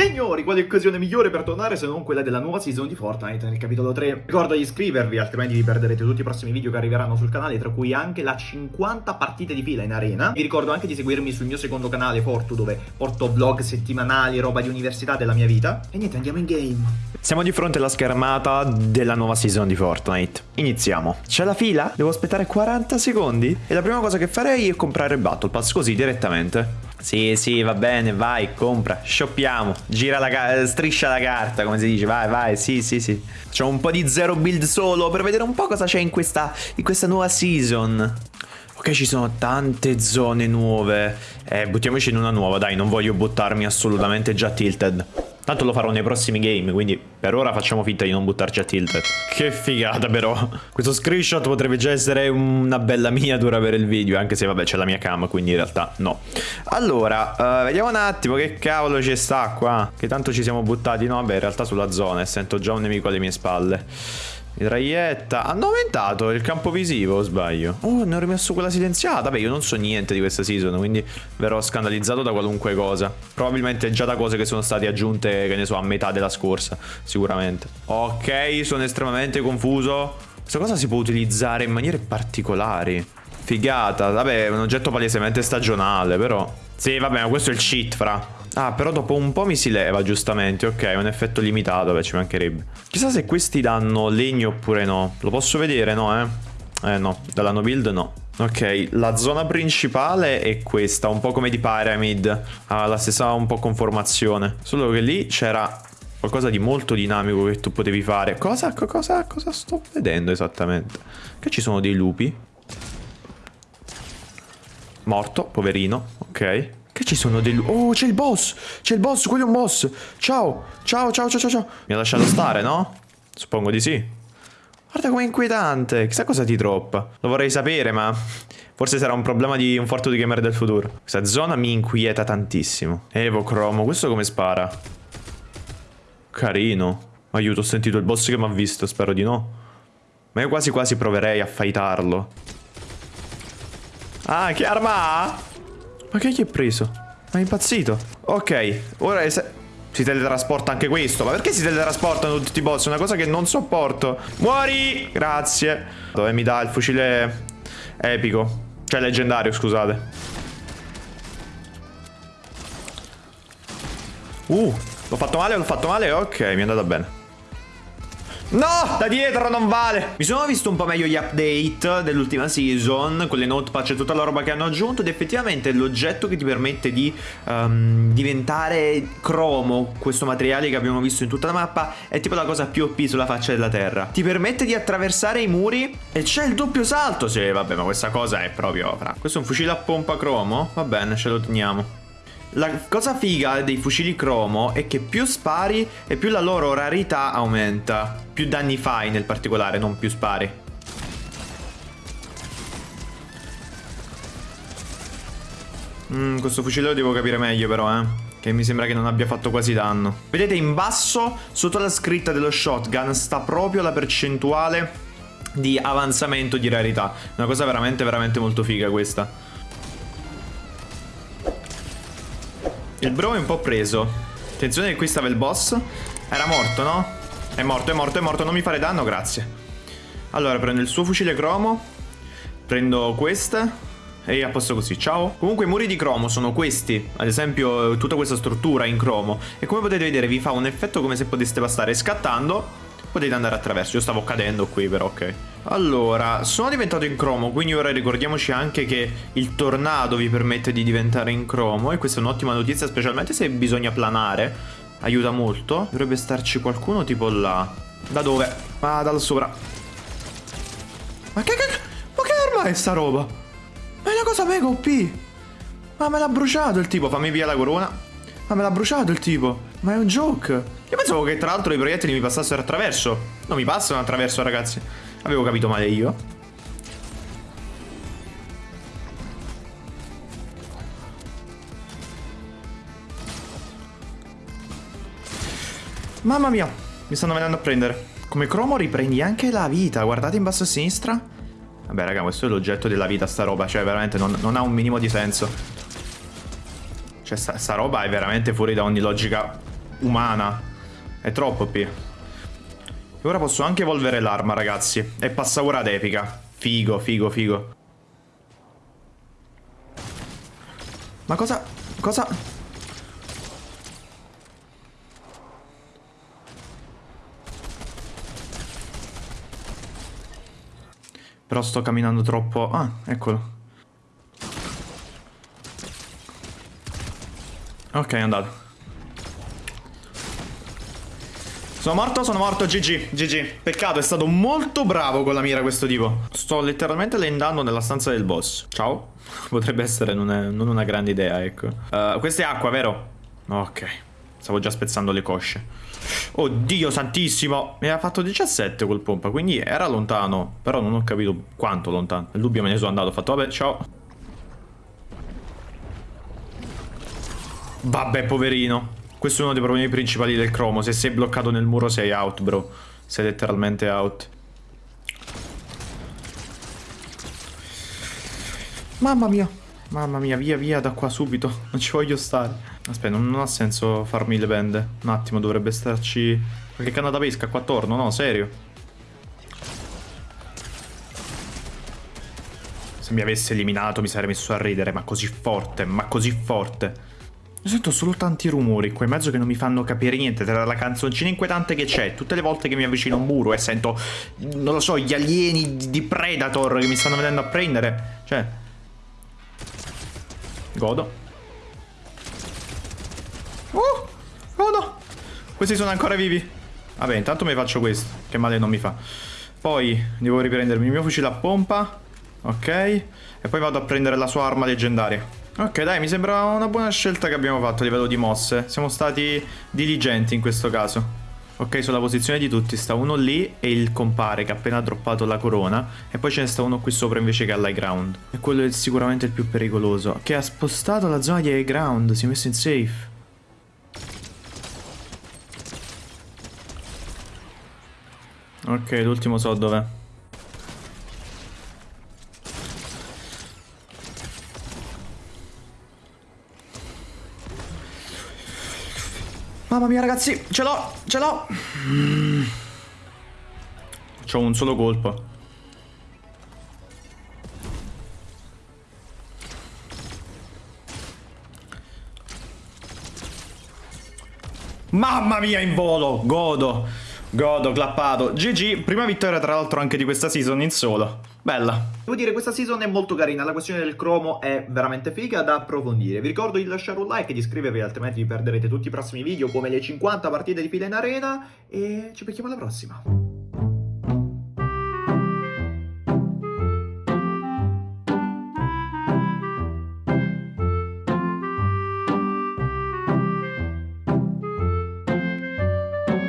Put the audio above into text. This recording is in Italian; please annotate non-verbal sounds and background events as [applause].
Signori, quale occasione migliore per tornare se non quella della nuova season di Fortnite nel capitolo 3? Ricordo di iscrivervi, altrimenti vi perderete tutti i prossimi video che arriveranno sul canale, tra cui anche la 50 partite di fila in arena. Vi ricordo anche di seguirmi sul mio secondo canale Fortu, dove porto vlog settimanali, roba di università della mia vita. E niente, andiamo in game. Siamo di fronte alla schermata della nuova season di Fortnite. Iniziamo. C'è la fila? Devo aspettare 40 secondi? E la prima cosa che farei è comprare Battle Pass così direttamente. Sì, sì, va bene, vai, compra, shoppiamo, gira la striscia la carta, come si dice, vai, vai, sì, sì, sì. C'ho un po' di zero build solo per vedere un po' cosa c'è in questa, in questa nuova season. Ok, ci sono tante zone nuove. Eh, buttiamoci in una nuova, dai, non voglio buttarmi assolutamente già tilted. Tanto lo farò nei prossimi game, quindi per ora facciamo finta di non buttarci a tilt. Che figata però. Questo screenshot potrebbe già essere una bella miniatura per il video, anche se vabbè c'è la mia cam, quindi in realtà no. Allora, uh, vediamo un attimo che cavolo ci sta qua. Che tanto ci siamo buttati, no? Vabbè, in realtà sulla zona e sento già un nemico alle mie spalle. Mitraglietta. Hanno aumentato il campo visivo o sbaglio? Oh, ne ho rimesso quella silenziata. Beh, io non so niente di questa season, quindi verrò scandalizzato da qualunque cosa. Probabilmente già da cose che sono state aggiunte, che ne so, a metà della scorsa. Sicuramente. Ok, sono estremamente confuso. Questa cosa si può utilizzare in maniere particolari. Figata. Vabbè, è un oggetto palesemente stagionale, però... Sì, vabbè, ma questo è il cheat, fra. Ah, però dopo un po' mi si leva, giustamente. Ok, un effetto limitato, beh, ci mancherebbe. Chissà se questi danno legno oppure no. Lo posso vedere, no, eh? Eh, no. Dalla no build, no. Ok, la zona principale è questa, un po' come di Pyramid. Ha la stessa un po' conformazione. Solo che lì c'era qualcosa di molto dinamico che tu potevi fare. Cosa, cosa, cosa sto vedendo esattamente? Che ci sono dei lupi. Morto, poverino. Ok. Che ci sono dei... Oh, c'è il boss! C'è il boss, quello è un boss! Ciao! Ciao, ciao, ciao, ciao, Mi ha lasciato stare, no? Suppongo di sì. Guarda com'è inquietante. Chissà cosa ti troppa. Lo vorrei sapere, ma... Forse sarà un problema di un forte di gamer del futuro. Questa zona mi inquieta tantissimo. Evo Cromo, questo come spara? Carino. Aiuto, ho sentito il boss che mi ha visto, spero di no. Ma io quasi quasi proverei a fightarlo. Ah, che arma ha? Ma che gli è preso? Ma è impazzito. Ok, ora è si teletrasporta anche questo. Ma perché si teletrasportano tutti i boss? È una cosa che non sopporto. Muori! Grazie. Dove mi dà il fucile epico? Cioè leggendario, scusate. Uh, l'ho fatto male, l'ho fatto male? Ok, mi è andata bene. No, da dietro non vale. Mi sono visto un po' meglio gli update dell'ultima season, con le notepad e tutta la roba che hanno aggiunto ed effettivamente l'oggetto che ti permette di um, diventare cromo, questo materiale che abbiamo visto in tutta la mappa, è tipo la cosa più OP sulla faccia della terra. Ti permette di attraversare i muri e c'è il doppio salto. Sì, vabbè, ma questa cosa è proprio... Fra. Questo è un fucile a pompa cromo? Va bene, ce lo teniamo. La cosa figa dei fucili cromo è che più spari e più la loro rarità aumenta. Più danni fai nel particolare, non più spari. Mm, questo fucile lo devo capire meglio però, eh. Che mi sembra che non abbia fatto quasi danno. Vedete in basso, sotto la scritta dello shotgun, sta proprio la percentuale di avanzamento di rarità. Una cosa veramente, veramente molto figa questa. Il bro è un po' preso. Attenzione che qui stava il boss. Era morto, no? È morto, è morto, è morto. Non mi fare danno, grazie. Allora, prendo il suo fucile cromo. Prendo questa. E a posto così, ciao. Comunque i muri di cromo sono questi. Ad esempio, tutta questa struttura in cromo. E come potete vedere vi fa un effetto come se poteste passare scattando potete andare attraverso. Io stavo cadendo qui però, ok. Allora, sono diventato in cromo, quindi ora ricordiamoci anche che il tornado vi permette di diventare in cromo e questa è un'ottima notizia, specialmente se bisogna planare. Aiuta molto. Dovrebbe starci qualcuno tipo là. Da dove? Ah, da là sopra. Ma che, che, ma che arma è sta roba? Ma è una cosa mega OP. Ma me l'ha bruciato il tipo, fammi via la corona. Ma me l'ha bruciato il tipo. Ma è un joke. Io pensavo che tra l'altro i proiettili mi passassero attraverso. Non mi passano attraverso, ragazzi. Avevo capito male io. Mamma mia, mi stanno venendo a prendere. Come cromo riprendi anche la vita. Guardate in basso a sinistra. Vabbè, raga, questo è l'oggetto della vita, sta roba. Cioè, veramente non, non ha un minimo di senso. Cioè, sta, sta roba è veramente fuori da ogni logica umana. È troppo OP. E ora posso anche evolvere l'arma, ragazzi. E passa ora ad epica. Figo, figo, figo. Ma cosa... Cosa... Però sto camminando troppo... Ah, eccolo. Ok, è andato. Sono morto, sono morto, GG, GG. Peccato, è stato molto bravo con la mira questo tipo. Sto letteralmente lendando nella stanza del boss. Ciao. [laughs] Potrebbe essere non, è, non una grande idea, ecco. Uh, questa è acqua, vero? Ok. Stavo già spezzando le cosce. Oddio santissimo. Mi ha fatto 17 quel pompa, quindi era lontano. Però non ho capito quanto lontano. Il dubbio me ne sono andato. Ho fatto, vabbè, ciao. Vabbè, poverino. Questo è uno dei problemi principali del cromo. Se sei bloccato nel muro sei out, bro. Sei letteralmente out. Mamma mia. Mamma mia, via via da qua subito. Non ci voglio stare. Aspetta, non, non ha senso farmi le bende. Un attimo, dovrebbe starci qualche canna da pesca qua attorno, no? Serio? Se mi avesse eliminato mi sarei messo a ridere, ma così forte, ma così forte. Sento solo tanti rumori qua in mezzo che non mi fanno capire niente tra la canzoncina inquietante che c'è, tutte le volte che mi avvicino a un muro e sento, non lo so, gli alieni di Predator che mi stanno venendo a prendere. Cioè... Godo. Oh! Godo! Questi sono ancora vivi. Vabbè, intanto mi faccio questo, che male non mi fa. Poi devo riprendermi il mio fucile a pompa. Ok. E poi vado a prendere la sua arma leggendaria. Ok dai, mi sembra una buona scelta che abbiamo fatto a livello di mosse. Siamo stati diligenti in questo caso. Ok, sulla posizione di tutti sta uno lì e il compare che ha appena droppato la corona e poi ce ne sta uno qui sopra invece che all'high ground. E quello è sicuramente il più pericoloso, che ha spostato la zona di high ground, si è messo in safe. Ok, l'ultimo so dov'è. Mamma mia ragazzi, ce l'ho, ce l'ho. Mm. C'ho un solo colpo. Mamma mia in volo, godo, godo, clappato. GG, prima vittoria tra l'altro anche di questa season in solo. Bella. Devo dire, questa season è molto carina, la questione del cromo è veramente figa da approfondire. Vi ricordo di lasciare un like e di iscrivervi, altrimenti vi perderete tutti i prossimi video come le 50 partite di fila in arena e ci becchiamo alla prossima.